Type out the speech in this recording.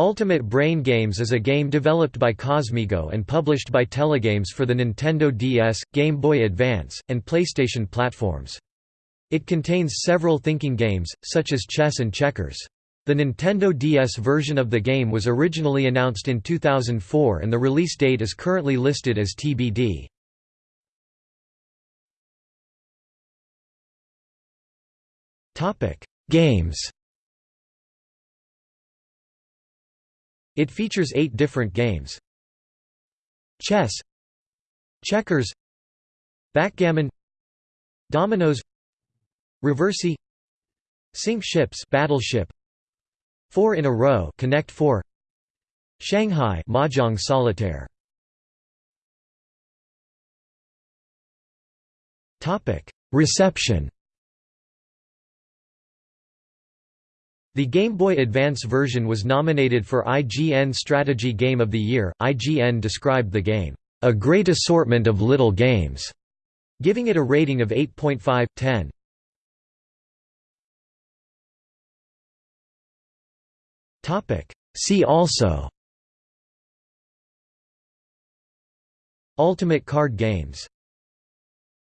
Ultimate Brain Games is a game developed by Cosmigo and published by Telegames for the Nintendo DS, Game Boy Advance, and PlayStation platforms. It contains several thinking games, such as chess and checkers. The Nintendo DS version of the game was originally announced in 2004 and the release date is currently listed as TBD. Games It features eight different games. Chess. Checkers. Backgammon. Dominoes. Reversi. Sink ships. Battleship. Four in a row. Connect 4 Shanghai. Mahjong Solitaire. Topic. Reception The Game Boy Advance version was nominated for IGN Strategy Game of the Year. IGN described the game, a great assortment of little games, giving it a rating of 8.5/10. Topic: See also Ultimate card games